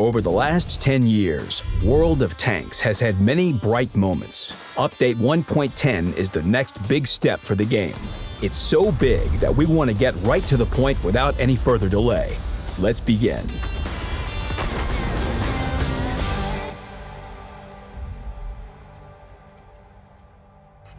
Over the last 10 years, World of Tanks has had many bright moments. Update 1.10 is the next big step for the game. It's so big that we want to get right to the point without any further delay. Let's begin.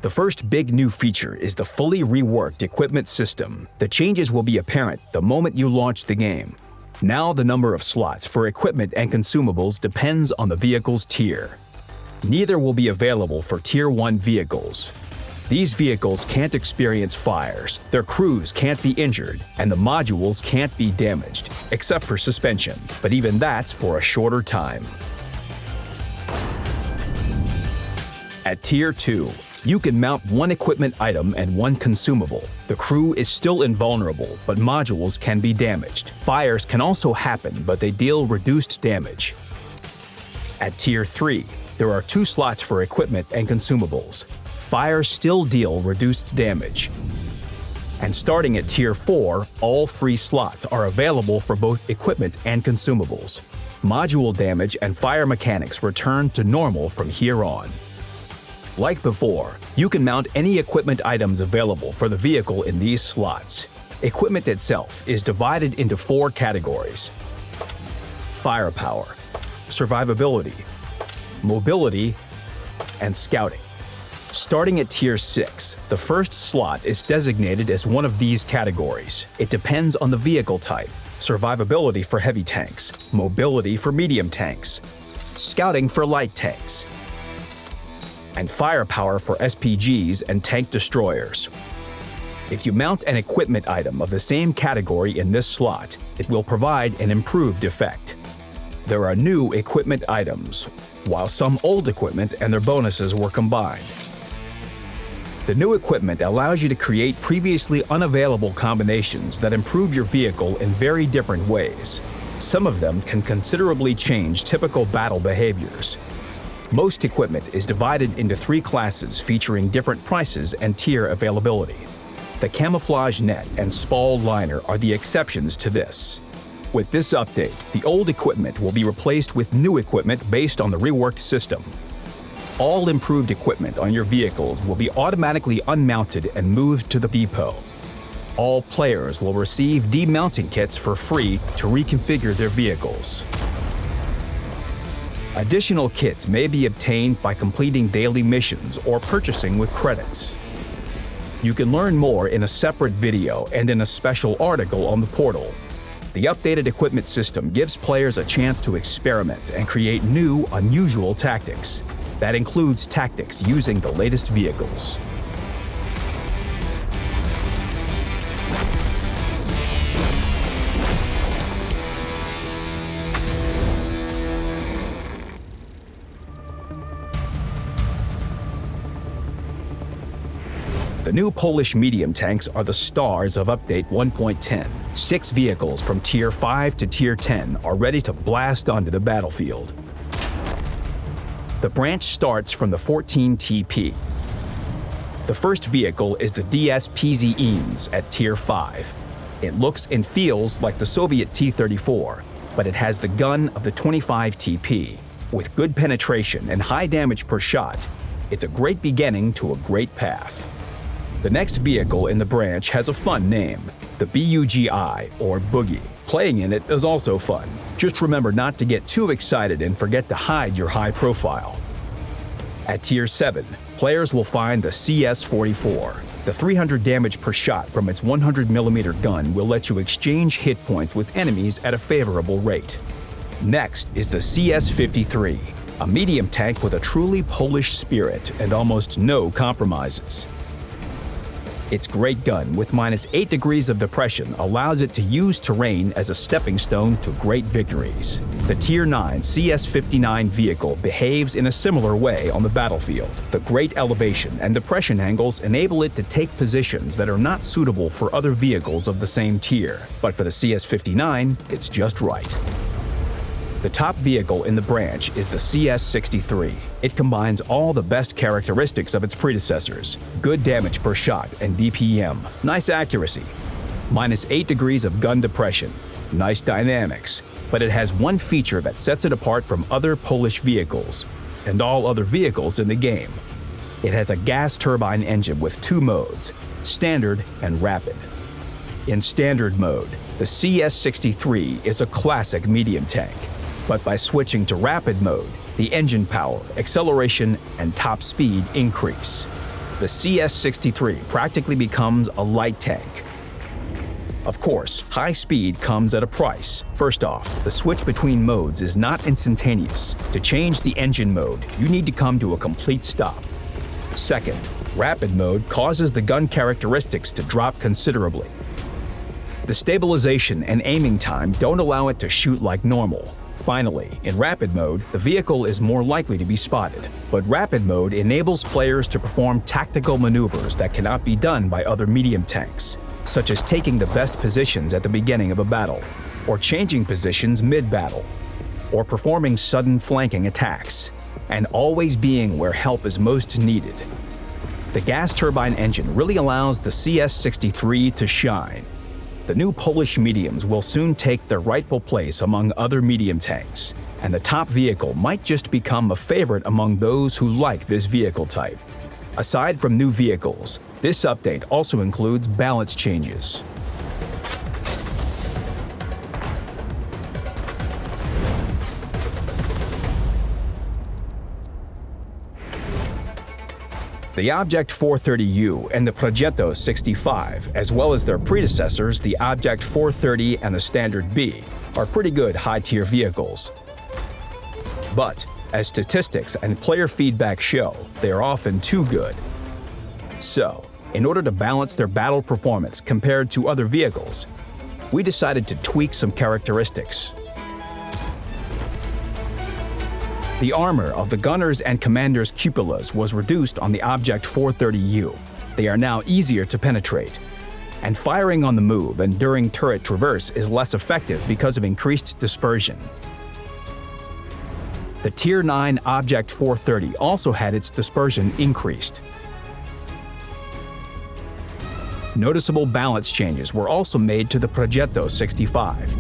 The first big new feature is the fully reworked equipment system. The changes will be apparent the moment you launch the game. Now the number of slots for equipment and consumables depends on the vehicle's tier. Neither will be available for Tier 1 vehicles. These vehicles can't experience fires, their crews can't be injured, and the modules can't be damaged, except for suspension, but even that's for a shorter time. At Tier 2, you can mount one equipment item and one consumable. The crew is still invulnerable, but modules can be damaged. Fires can also happen, but they deal reduced damage. At Tier 3, there are two slots for equipment and consumables. Fires still deal reduced damage. And starting at Tier 4, all three slots are available for both equipment and consumables. Module damage and fire mechanics return to normal from here on. Like before, you can mount any equipment items available for the vehicle in these slots. Equipment itself is divided into four categories. Firepower, survivability, mobility, and scouting. Starting at Tier 6, the first slot is designated as one of these categories. It depends on the vehicle type, survivability for heavy tanks, mobility for medium tanks, scouting for light tanks, and firepower for SPGs and tank destroyers. If you mount an equipment item of the same category in this slot, it will provide an improved effect. There are new equipment items, while some old equipment and their bonuses were combined. The new equipment allows you to create previously unavailable combinations that improve your vehicle in very different ways. Some of them can considerably change typical battle behaviors, most equipment is divided into three classes featuring different prices and tier availability. The camouflage net and spall liner are the exceptions to this. With this update, the old equipment will be replaced with new equipment based on the reworked system. All improved equipment on your vehicles will be automatically unmounted and moved to the depot. All players will receive demounting kits for free to reconfigure their vehicles. Additional kits may be obtained by completing daily missions or purchasing with credits. You can learn more in a separate video and in a special article on the portal. The updated equipment system gives players a chance to experiment and create new, unusual tactics. That includes tactics using the latest vehicles. The new Polish medium tanks are the stars of Update 1.10. Six vehicles from Tier 5 to Tier 10 are ready to blast onto the battlefield. The branch starts from the 14 TP. The first vehicle is the DS PZ at Tier 5. It looks and feels like the Soviet T-34, but it has the gun of the 25 TP. With good penetration and high damage per shot, it's a great beginning to a great path. The next vehicle in the branch has a fun name, the BUGI, or Boogie. Playing in it is also fun. Just remember not to get too excited and forget to hide your high profile. At Tier 7, players will find the CS-44. The 300 damage per shot from its 100mm gun will let you exchange hit points with enemies at a favorable rate. Next is the CS-53, a medium tank with a truly Polish spirit and almost no compromises. Its great gun with minus 8 degrees of depression allows it to use terrain as a stepping stone to great victories. The Tier 9 CS-59 vehicle behaves in a similar way on the battlefield. The great elevation and depression angles enable it to take positions that are not suitable for other vehicles of the same tier, but for the CS-59, it's just right. The top vehicle in the branch is the CS-63. It combines all the best characteristics of its predecessors, good damage per shot and DPM, nice accuracy, minus 8 degrees of gun depression, nice dynamics, but it has one feature that sets it apart from other Polish vehicles and all other vehicles in the game. It has a gas turbine engine with two modes, Standard and Rapid. In Standard mode, the CS-63 is a classic medium tank, but by switching to Rapid mode, the engine power, acceleration, and top speed increase. The CS-63 practically becomes a light tank, of course, high speed comes at a price. First off, the switch between modes is not instantaneous. To change the engine mode, you need to come to a complete stop. Second, rapid mode causes the gun characteristics to drop considerably. The stabilization and aiming time don't allow it to shoot like normal. Finally, in rapid mode, the vehicle is more likely to be spotted. But rapid mode enables players to perform tactical maneuvers that cannot be done by other medium tanks such as taking the best positions at the beginning of a battle, or changing positions mid-battle, or performing sudden flanking attacks, and always being where help is most needed. The gas turbine engine really allows the CS-63 to shine. The new Polish mediums will soon take their rightful place among other medium tanks, and the top vehicle might just become a favorite among those who like this vehicle type. Aside from new vehicles, this update also includes balance changes. The Object 430U and the Progetto 65, as well as their predecessors, the Object 430 and the Standard B, are pretty good high-tier vehicles. But as statistics and player feedback show, they are often too good. So, in order to balance their battle performance compared to other vehicles, we decided to tweak some characteristics. The armor of the gunners and commanders' cupolas was reduced on the Object 430U. They are now easier to penetrate. And firing on the move and during turret traverse is less effective because of increased dispersion. The Tier 9 Object 430 also had its dispersion increased. Noticeable balance changes were also made to the Progetto 65.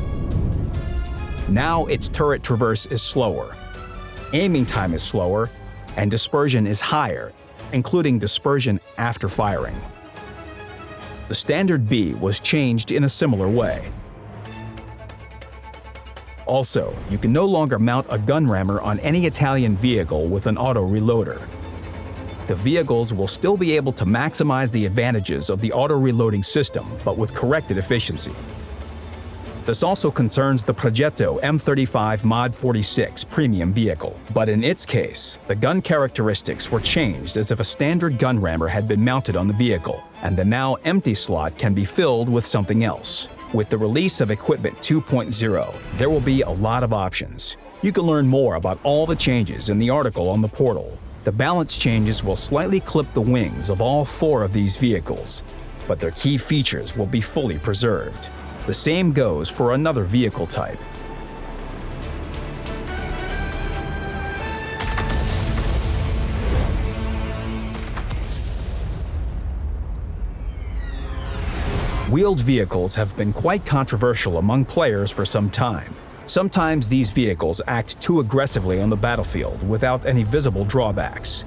Now its turret traverse is slower, aiming time is slower, and dispersion is higher, including dispersion after firing. The Standard B was changed in a similar way. Also, you can no longer mount a gun rammer on any Italian vehicle with an auto-reloader. The vehicles will still be able to maximize the advantages of the auto-reloading system, but with corrected efficiency. This also concerns the Progetto M35 Mod 46 premium vehicle, but in its case, the gun characteristics were changed as if a standard gun rammer had been mounted on the vehicle, and the now empty slot can be filled with something else. With the release of Equipment 2.0, there will be a lot of options. You can learn more about all the changes in the article on the portal. The balance changes will slightly clip the wings of all four of these vehicles, but their key features will be fully preserved. The same goes for another vehicle type, Wheeled vehicles have been quite controversial among players for some time. Sometimes these vehicles act too aggressively on the battlefield without any visible drawbacks.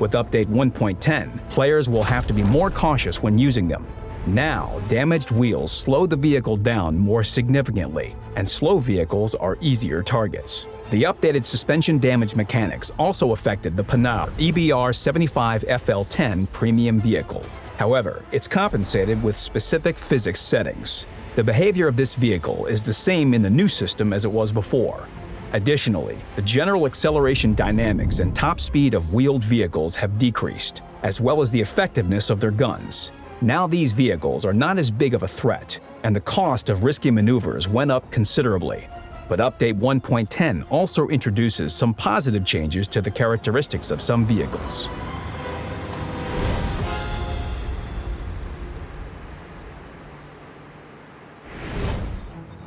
With Update 1.10, players will have to be more cautious when using them. Now, damaged wheels slow the vehicle down more significantly, and slow vehicles are easier targets. The updated suspension damage mechanics also affected the Panhard EBR 75 FL10 premium vehicle. However, it's compensated with specific physics settings. The behavior of this vehicle is the same in the new system as it was before. Additionally, the general acceleration dynamics and top speed of wheeled vehicles have decreased, as well as the effectiveness of their guns. Now these vehicles are not as big of a threat, and the cost of risky maneuvers went up considerably. But Update 1.10 also introduces some positive changes to the characteristics of some vehicles.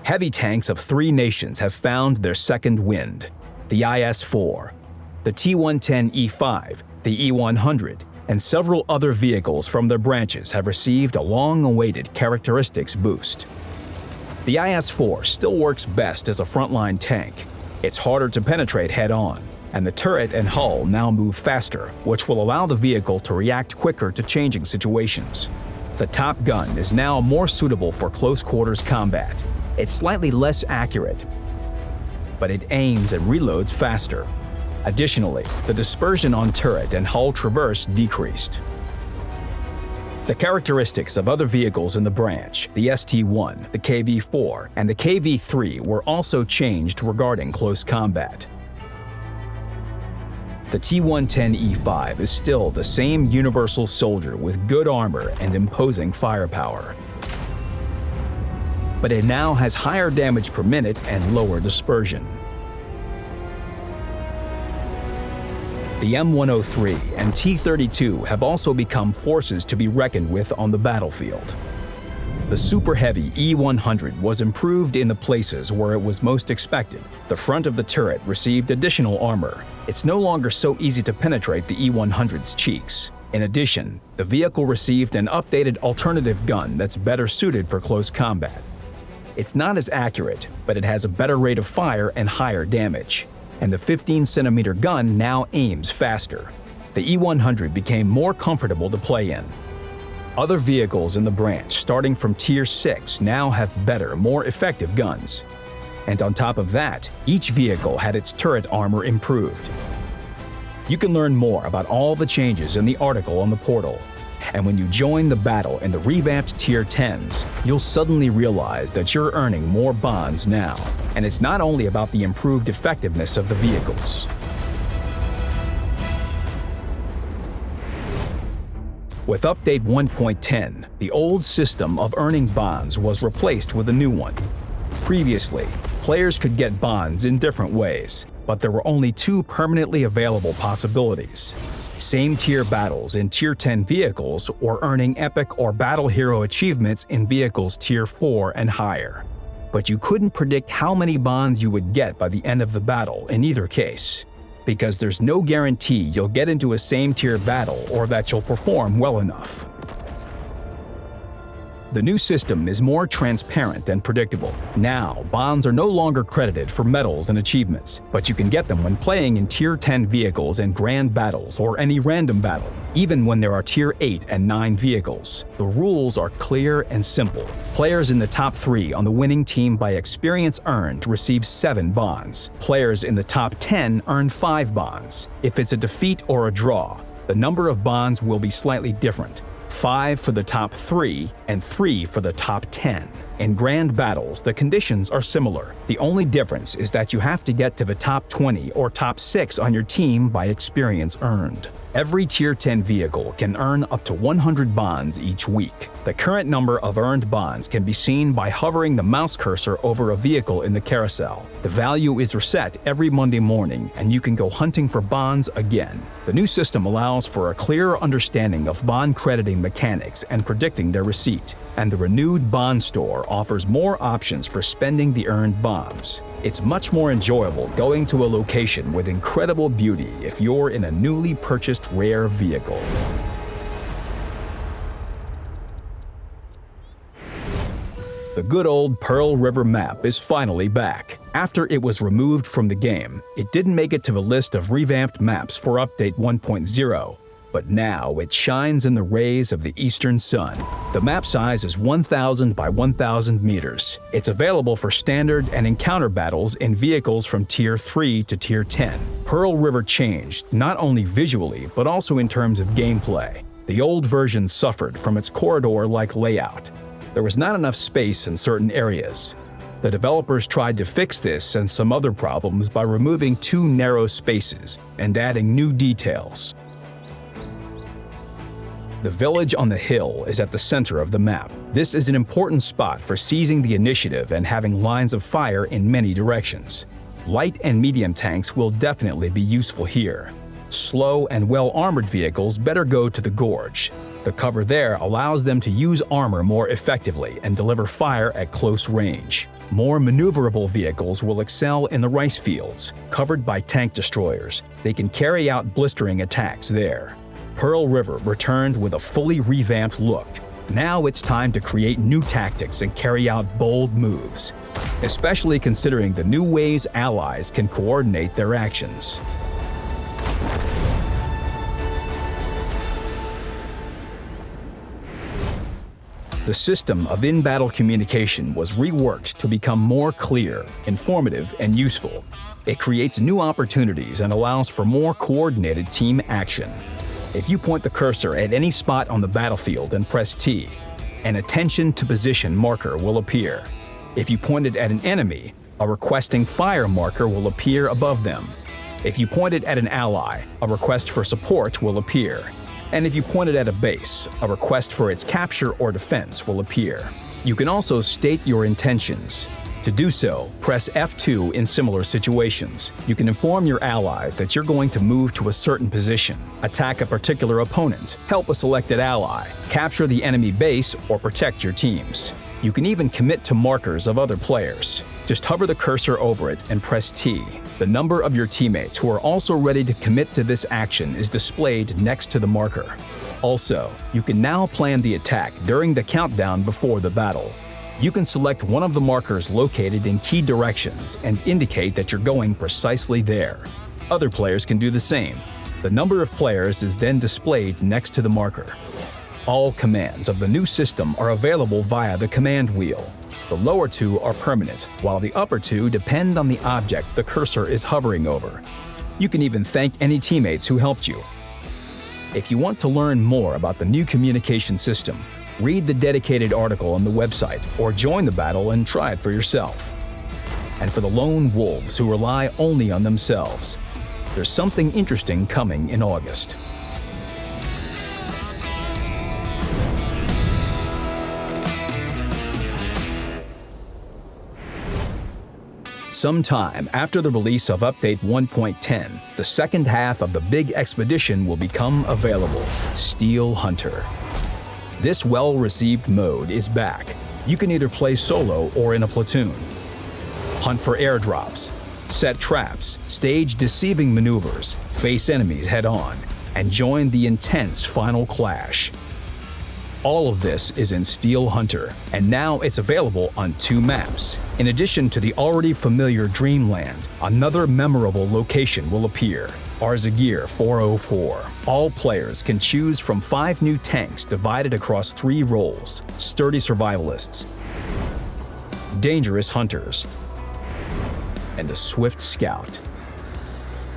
Heavy tanks of three nations have found their second wind the IS 4, the T 110 E5, the E 100, and several other vehicles from their branches have received a long awaited characteristics boost. The IS-4 still works best as a frontline tank. It's harder to penetrate head-on, and the turret and hull now move faster, which will allow the vehicle to react quicker to changing situations. The Top Gun is now more suitable for close quarters combat. It's slightly less accurate, but it aims and reloads faster. Additionally, the dispersion on turret and hull traverse decreased. The characteristics of other vehicles in the branch, the ST-1, the KV-4, and the KV-3 were also changed regarding close combat. The T-110E5 is still the same universal soldier with good armor and imposing firepower. But it now has higher damage per minute and lower dispersion. The M103 and T-32 have also become forces to be reckoned with on the battlefield. The super heavy E100 was improved in the places where it was most expected. The front of the turret received additional armor. It's no longer so easy to penetrate the E100's cheeks. In addition, the vehicle received an updated alternative gun that's better suited for close combat. It's not as accurate, but it has a better rate of fire and higher damage and the 15cm gun now aims faster. The E100 became more comfortable to play in. Other vehicles in the branch starting from Tier 6 now have better, more effective guns. And on top of that, each vehicle had its turret armor improved. You can learn more about all the changes in the article on the portal, and when you join the battle in the revamped Tier 10s, you'll suddenly realize that you're earning more bonds now. And it's not only about the improved effectiveness of the vehicles. With Update 1.10, the old system of earning bonds was replaced with a new one. Previously, players could get bonds in different ways, but there were only two permanently available possibilities same tier battles in Tier 10 vehicles or earning epic or battle hero achievements in vehicles Tier 4 and higher. But you couldn't predict how many bonds you would get by the end of the battle in either case, because there's no guarantee you'll get into a same tier battle or that you'll perform well enough. The new system is more transparent and predictable. Now, bonds are no longer credited for medals and achievements, but you can get them when playing in Tier 10 vehicles in grand battles or any random battle, even when there are Tier 8 and 9 vehicles. The rules are clear and simple. Players in the top 3 on the winning team by experience earned receive 7 bonds. Players in the top 10 earn 5 bonds. If it's a defeat or a draw, the number of bonds will be slightly different, 5 for the top 3, and 3 for the top 10. In grand battles, the conditions are similar. The only difference is that you have to get to the top 20 or top 6 on your team by experience earned. Every Tier 10 vehicle can earn up to 100 bonds each week. The current number of earned bonds can be seen by hovering the mouse cursor over a vehicle in the carousel. The value is reset every Monday morning, and you can go hunting for bonds again. The new system allows for a clearer understanding of bond crediting mechanics and predicting their receipt and the renewed Bond Store offers more options for spending the earned bonds. It's much more enjoyable going to a location with incredible beauty if you're in a newly purchased rare vehicle. The good old Pearl River map is finally back. After it was removed from the game, it didn't make it to the list of revamped maps for Update 1.0, but now it shines in the rays of the eastern sun. The map size is 1,000 by 1,000 meters. It's available for standard and encounter battles in vehicles from Tier 3 to Tier 10. Pearl River changed, not only visually, but also in terms of gameplay. The old version suffered from its corridor-like layout. There was not enough space in certain areas. The developers tried to fix this and some other problems by removing two narrow spaces and adding new details. The village on the hill is at the center of the map. This is an important spot for seizing the initiative and having lines of fire in many directions. Light and medium tanks will definitely be useful here. Slow and well-armored vehicles better go to the gorge. The cover there allows them to use armor more effectively and deliver fire at close range. More maneuverable vehicles will excel in the rice fields, covered by tank destroyers. They can carry out blistering attacks there. Pearl River returned with a fully revamped look. Now it's time to create new tactics and carry out bold moves, especially considering the new ways allies can coordinate their actions. The system of in-battle communication was reworked to become more clear, informative, and useful. It creates new opportunities and allows for more coordinated team action. If you point the cursor at any spot on the battlefield and press T, an attention to position marker will appear. If you point it at an enemy, a requesting fire marker will appear above them. If you point it at an ally, a request for support will appear and if you point it at a base, a request for its capture or defense will appear. You can also state your intentions. To do so, press F2 in similar situations. You can inform your allies that you're going to move to a certain position, attack a particular opponent, help a selected ally, capture the enemy base, or protect your teams. You can even commit to markers of other players. Just hover the cursor over it and press T. The number of your teammates who are also ready to commit to this action is displayed next to the marker. Also, you can now plan the attack during the countdown before the battle. You can select one of the markers located in key directions and indicate that you're going precisely there. Other players can do the same. The number of players is then displayed next to the marker. All commands of the new system are available via the command wheel. The lower two are permanent, while the upper two depend on the object the cursor is hovering over. You can even thank any teammates who helped you. If you want to learn more about the new communication system, read the dedicated article on the website or join the battle and try it for yourself. And for the lone wolves who rely only on themselves, there's something interesting coming in August. Sometime after the release of Update 1.10, the second half of the big expedition will become available, Steel Hunter. This well-received mode is back. You can either play solo or in a platoon. Hunt for airdrops, set traps, stage deceiving maneuvers, face enemies head-on, and join the intense final clash. All of this is in Steel Hunter, and now it's available on two maps. In addition to the already familiar Dreamland, another memorable location will appear, Arzagir 404. All players can choose from five new tanks divided across three roles, sturdy survivalists, dangerous hunters, and a swift scout.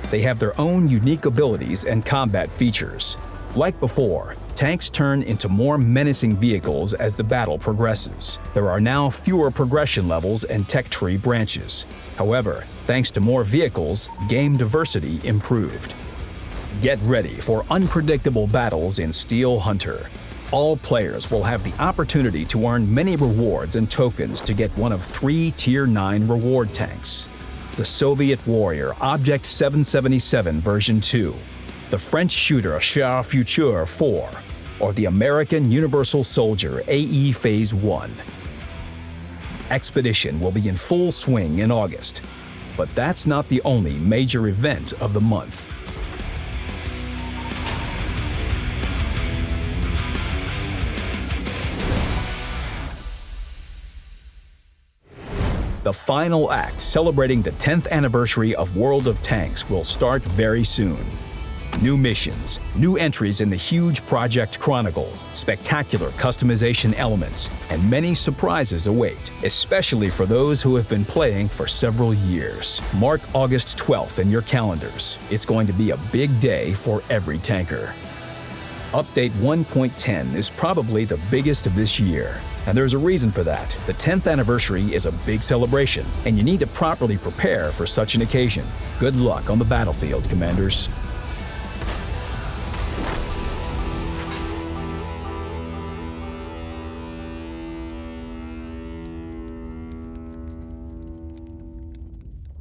They have their own unique abilities and combat features. Like before, tanks turn into more menacing vehicles as the battle progresses. There are now fewer progression levels and tech tree branches. However, thanks to more vehicles, game diversity improved. Get ready for unpredictable battles in Steel Hunter. All players will have the opportunity to earn many rewards and tokens to get one of three Tier 9 reward tanks. The Soviet Warrior Object 777 version 2, the French shooter Char Futur 4, or the American Universal Soldier AE Phase 1. Expedition will be in full swing in August, but that's not the only major event of the month. The final act celebrating the 10th anniversary of World of Tanks will start very soon. New missions, new entries in the huge Project Chronicle, spectacular customization elements, and many surprises await, especially for those who have been playing for several years. Mark August 12th in your calendars. It's going to be a big day for every tanker. Update 1.10 is probably the biggest of this year, and there's a reason for that. The 10th anniversary is a big celebration, and you need to properly prepare for such an occasion. Good luck on the battlefield, Commanders.